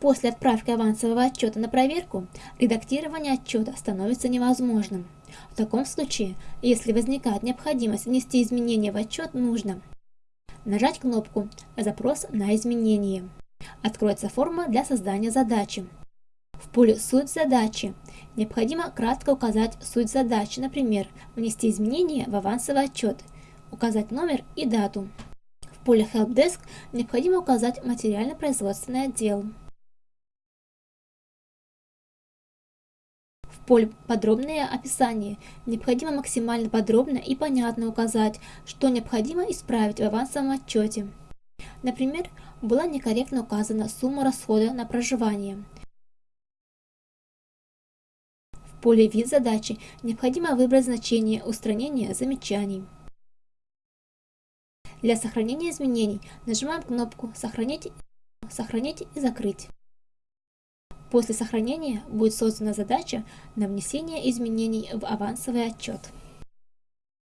После отправки авансового отчета на проверку, редактирование отчета становится невозможным. В таком случае, если возникает необходимость внести изменения в отчет, нужно нажать кнопку «Запрос на изменение». Откроется форма для создания задачи. В поле «Суть задачи» необходимо кратко указать суть задачи, например, внести изменения в авансовый отчет, указать номер и дату. В поле Help Desk необходимо указать материально-производственный отдел. В поле «Подробное описание» необходимо максимально подробно и понятно указать, что необходимо исправить в авансовом отчете. Например, была некорректно указана сумма расхода на проживание – В поле «Вид задачи» необходимо выбрать значение устранения замечаний. Для сохранения изменений нажимаем кнопку «Сохранить», «Сохранить» и «Закрыть». После сохранения будет создана задача на внесение изменений в авансовый отчет.